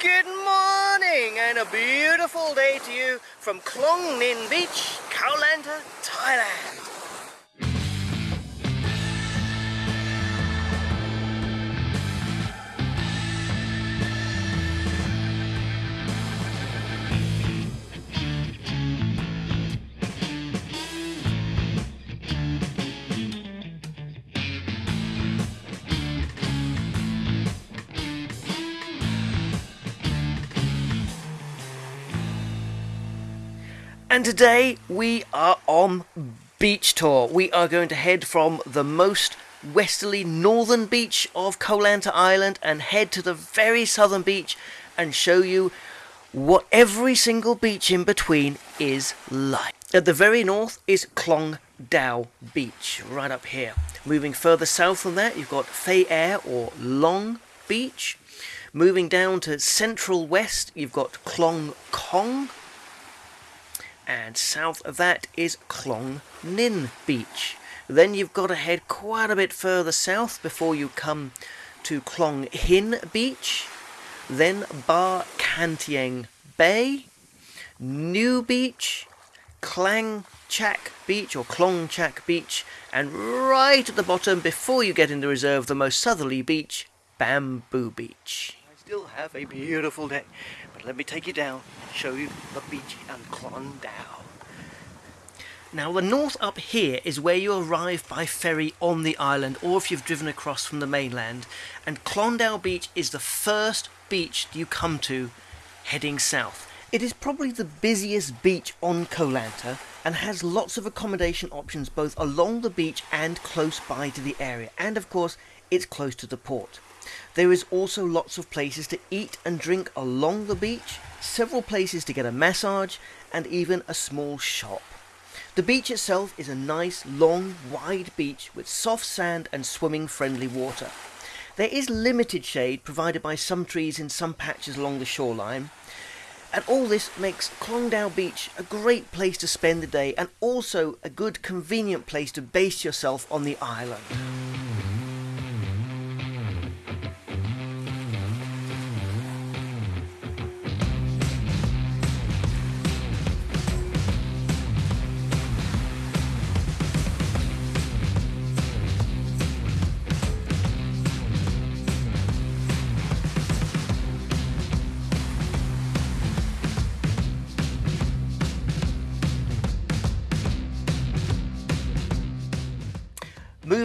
Good morning and a beautiful day to you from Klong Nin Beach, Khao Thailand. And today we are on beach tour. We are going to head from the most westerly northern beach of Koh Lanta Island and head to the very southern beach and show you what every single beach in between is like. At the very north is Klong Dao Beach, right up here. Moving further south from that, you've got Fei Air or Long Beach. Moving down to central west, you've got Klong Kong and south of that is Klong Nin Beach. Then you've got to head quite a bit further south before you come to Klong Hin Beach, then Ba Kantieng Bay, New Beach, Klang Chak Beach or Klong Chak Beach, and right at the bottom before you get in the reserve, the most southerly beach, Bamboo Beach. I still have a beautiful day. But let me take you down, show you the beach and Klong Dao. Now the north up here is where you arrive by ferry on the island or if you've driven across from the mainland and Klong Dao Beach is the first beach you come to heading south. It is probably the busiest beach on Koh Lanta and has lots of accommodation options both along the beach and close by to the area and of course it's close to the port. There is also lots of places to eat and drink along the beach, several places to get a massage, and even a small shop. The beach itself is a nice, long, wide beach with soft sand and swimming friendly water. There is limited shade provided by some trees in some patches along the shoreline. And all this makes Klong Beach a great place to spend the day and also a good convenient place to base yourself on the island.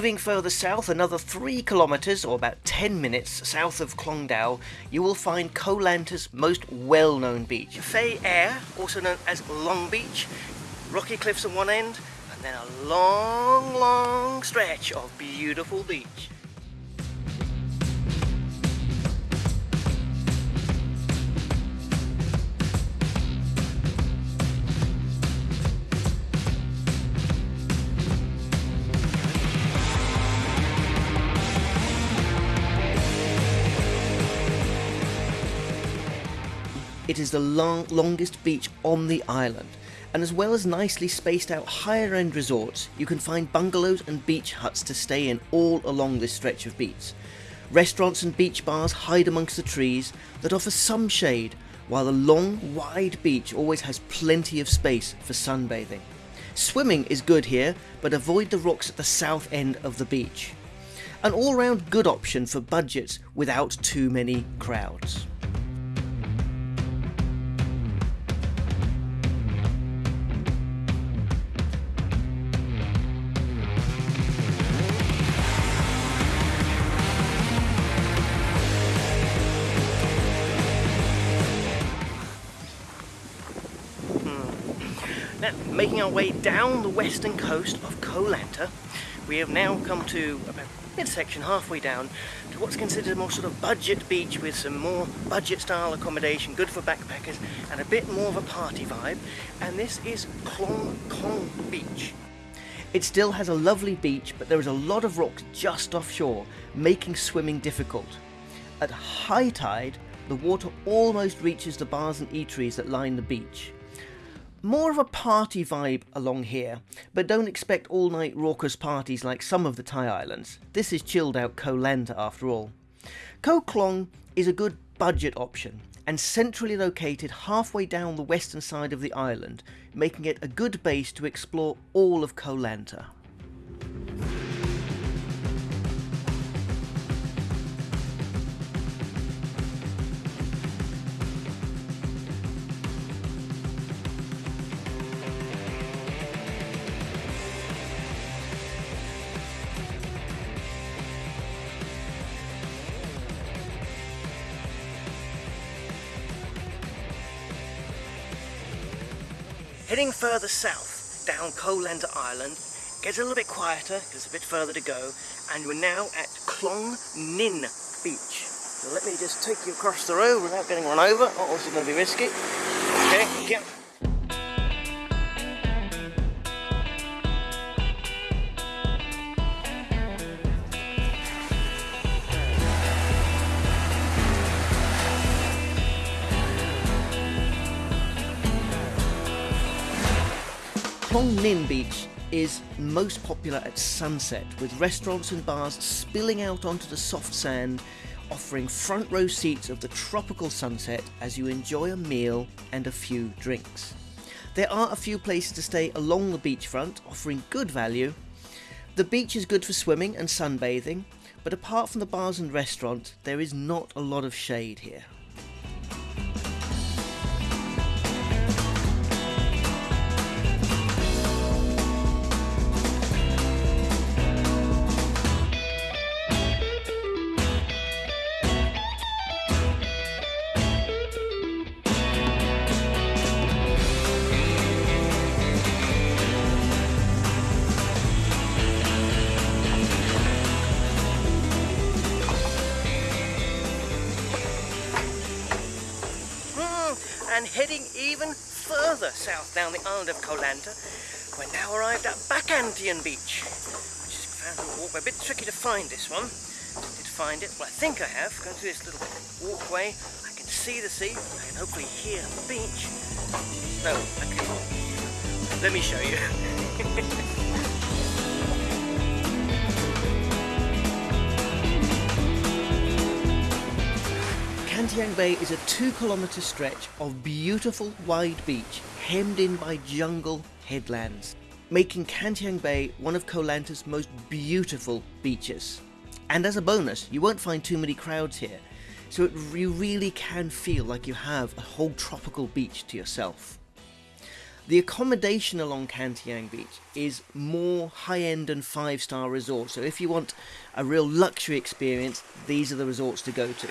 Moving further south, another 3 kilometres or about 10 minutes south of Klong Dao, you will find Koh Lanta's most well known beach. Fei Air, also known as Long Beach, rocky cliffs on one end, and then a long, long stretch of beautiful beach. It is the long, longest beach on the island, and as well as nicely spaced out higher end resorts, you can find bungalows and beach huts to stay in all along this stretch of beach. Restaurants and beach bars hide amongst the trees that offer some shade, while the long, wide beach always has plenty of space for sunbathing. Swimming is good here, but avoid the rocks at the south end of the beach. An all round good option for budgets without too many crowds. Making our way down the western coast of Koh Lanta, we have now come to about midsection, halfway down, to what's considered a more sort of budget beach with some more budget style accommodation, good for backpackers, and a bit more of a party vibe. And this is Klong Kong Beach. It still has a lovely beach, but there is a lot of rocks just offshore, making swimming difficult. At high tide, the water almost reaches the bars and eateries that line the beach. More of a party vibe along here, but don't expect all night raucous parties like some of the Thai islands. This is chilled out Koh Lanta after all. Koh Klong is a good budget option and centrally located halfway down the western side of the island, making it a good base to explore all of Koh Lanta. Heading further south down Lanta Island, gets a little bit quieter, because there's a bit further to go, and we're now at Klong Nin Beach. So let me just take you across the road without getting run over. Oh, this is going to be risky. Okay, yeah. Klong Nin Beach is most popular at sunset, with restaurants and bars spilling out onto the soft sand, offering front row seats of the tropical sunset as you enjoy a meal and a few drinks. There are a few places to stay along the beachfront, offering good value. The beach is good for swimming and sunbathing, but apart from the bars and restaurant, there is not a lot of shade here. And heading even further south down the island of Koh Lanta, we're now arrived at Ba Kantiang Beach, which is found a walkway. A bit tricky to find this one. Did find it, well I think I have. Going through this little walkway, I can see the sea, I can hopefully hear the beach. No, okay. Let me show you. Kantiang Bay is a two kilometre stretch of beautiful wide beach hemmed in by jungle headlands, making Kantiang Bay one of Koh Lanta's most beautiful beaches. And as a bonus, you won't find too many crowds here, so it, you really can feel like you have a whole tropical beach to yourself. The accommodation along Kantiang Beach is more high-end and five-star resorts, so if you want a real luxury experience, these are the resorts to go to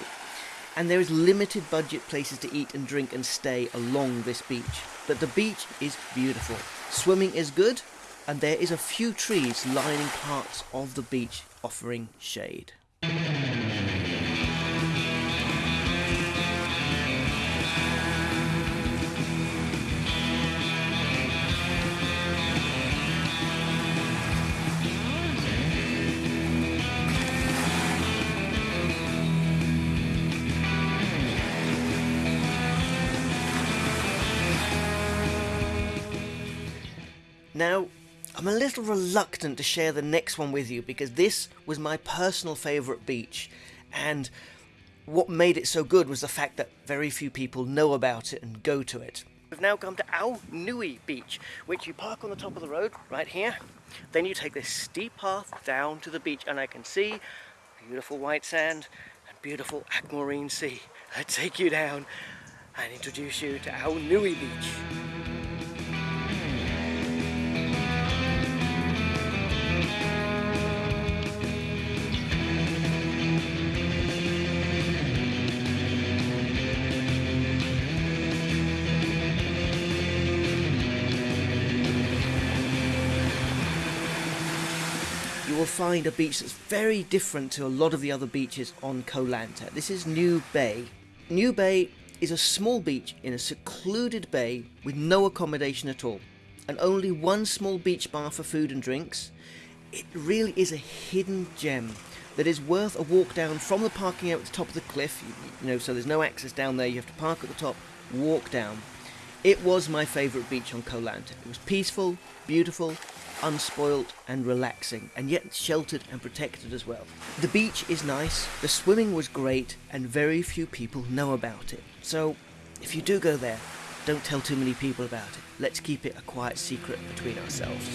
and there is limited budget places to eat and drink and stay along this beach. But the beach is beautiful. Swimming is good, and there is a few trees lining parts of the beach offering shade. Now, I'm a little reluctant to share the next one with you because this was my personal favourite beach and what made it so good was the fact that very few people know about it and go to it. We've now come to Ao Nui Beach, which you park on the top of the road right here. Then you take this steep path down to the beach and I can see beautiful white sand and beautiful aquamarine sea. I take you down and introduce you to Ao Nui Beach. Will find a beach that's very different to a lot of the other beaches on Koh Lanta. This is New Bay. New Bay is a small beach in a secluded bay with no accommodation at all and only one small beach bar for food and drinks. It really is a hidden gem that is worth a walk down from the parking out at the top of the cliff, you know, so there's no access down there, you have to park at the top, walk down. It was my favourite beach on Koh Lanta. It was peaceful, beautiful, unspoilt and relaxing, and yet sheltered and protected as well. The beach is nice, the swimming was great, and very few people know about it. So, if you do go there, don't tell too many people about it. Let's keep it a quiet secret between ourselves.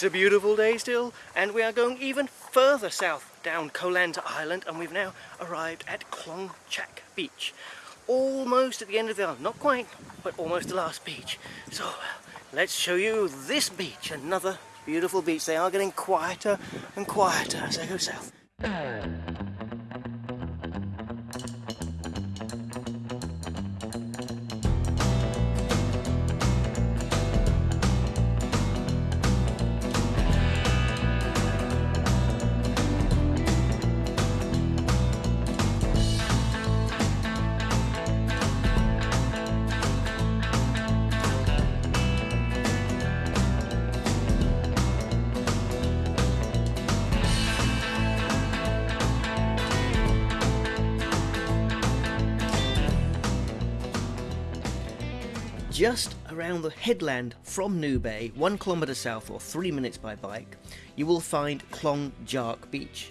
It's a beautiful day still, and we are going even further south down Koh Lanta Island, and we've now arrived at Klong Chak Beach. Almost at the end of the island, not quite, but almost the last beach. So let's show you this beach, another beautiful beach. They are getting quieter and quieter as they go south. Just around the headland from New Bay, one kilometre south or three minutes by bike, you will find Klong Jark Beach,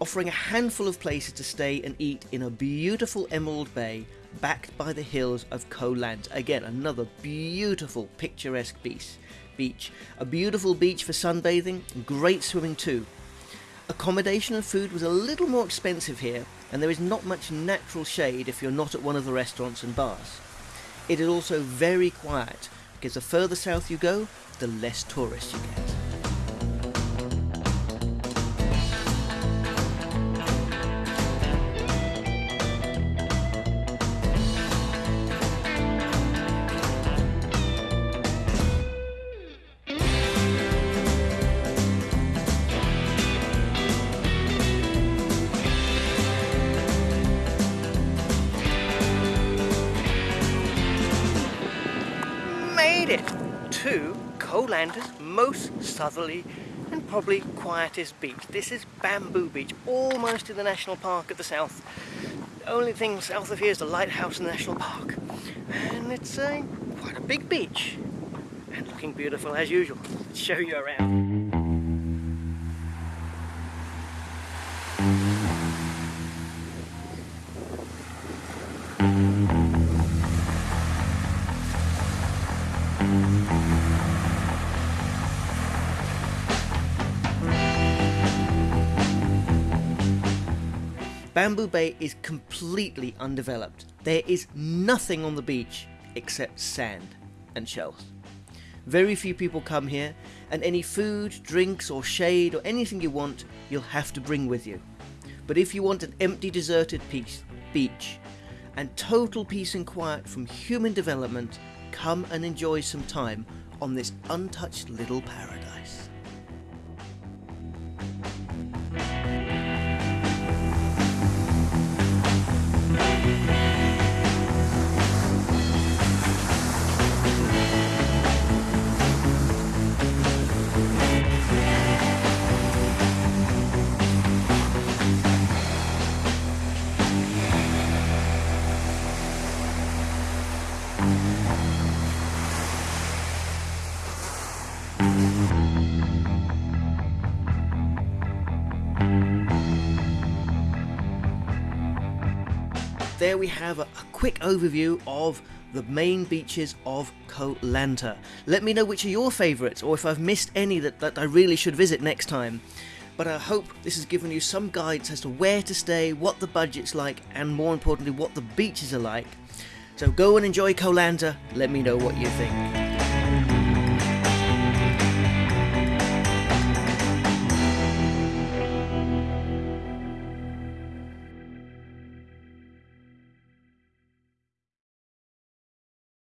offering a handful of places to stay and eat in a beautiful emerald bay backed by the hills of Koh Lanta. Again, another beautiful picturesque beach. Beach, a beautiful beach for sunbathing, great swimming too. Accommodation and food was a little more expensive here, and there is not much natural shade if you're not at one of the restaurants and bars. It is also very quiet because the further south you go, the less tourists you get. Made it to Lanta's most southerly and probably quietest beach. This is Bamboo Beach, almost in the national park at the south. The only thing south of here is the lighthouse in the national park. And it's a, quite a big beach. And looking beautiful as usual. Let's show you around. Bamboo Bay is completely undeveloped. There is nothing on the beach except sand and shells. Very few people come here, and any food, drinks, or shade, or anything you want, you'll have to bring with you. But if you want an empty, deserted piece, beach and total peace and quiet from human development, come and enjoy some time on this untouched little paradise. There we have a, a, quick overview of the main beaches of Koh Lanta. Let me know which are your favourites or if I've missed any that, that I really should visit next time. But I hope this has given you some guides as to where to stay, what the budget's like, and more importantly, what the beaches are like. So go and enjoy Koh Lanta. Let me know what you think.